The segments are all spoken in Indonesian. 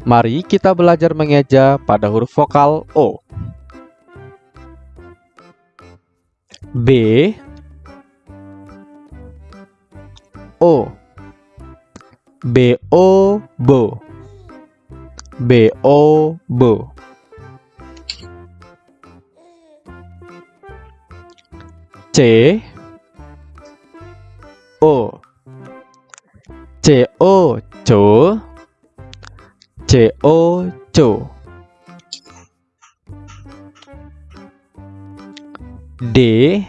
Mari kita belajar mengeja pada huruf vokal O. B. O. B O bo B O bo C. O. C O co C O co D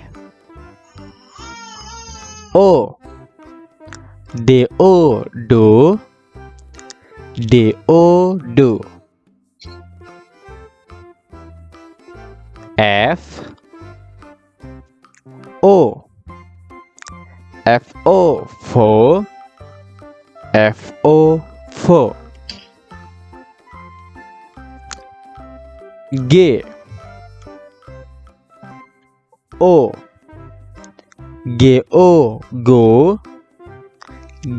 O D O do D O do F O F O fo F O fo G. O. G O go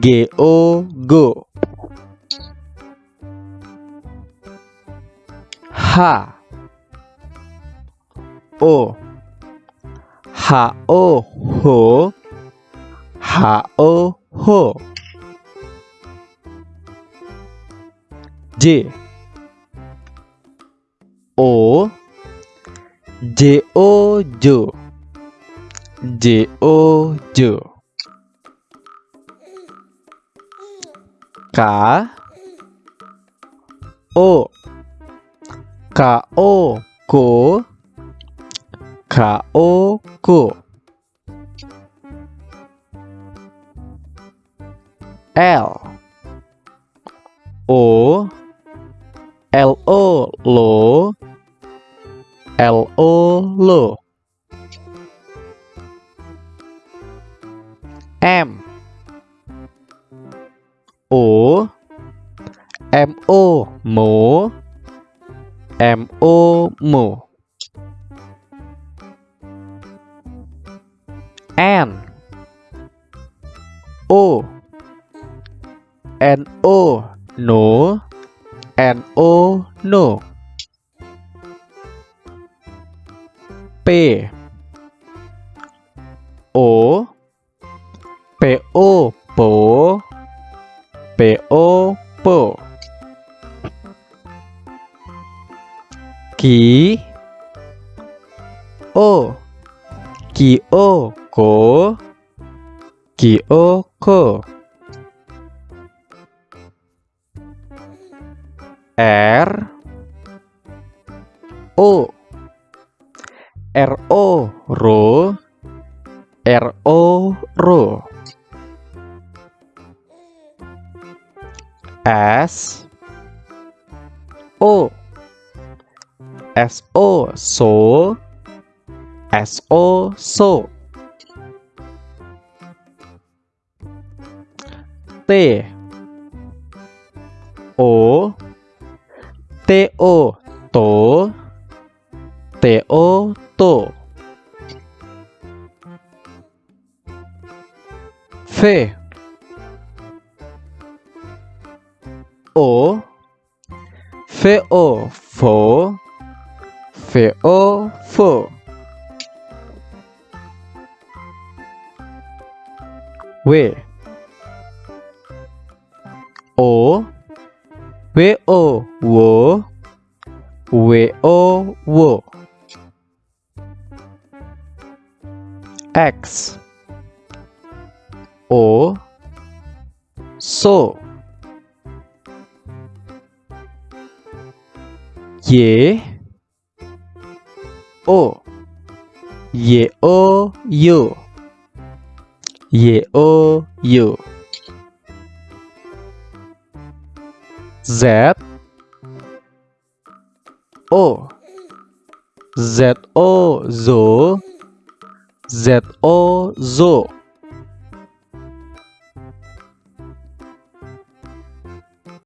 G O go H. O. H O ho H O ho J J O jo J O jo K O. K O K. O ko L O L O lo L O lo M. O. M O mo. M O mo. N. O. N O no. N O no P. O. P O po P O po Ki. O. Ki O ko Ki O ko R. O Ro R O ro S O. S O so S O so T O. T O. To T O to V. O. V O V O fo W. O. W wo W. O wo X. O. So. Y O. Y O yo. Y O yo. Z. O. Z O zo Z O zo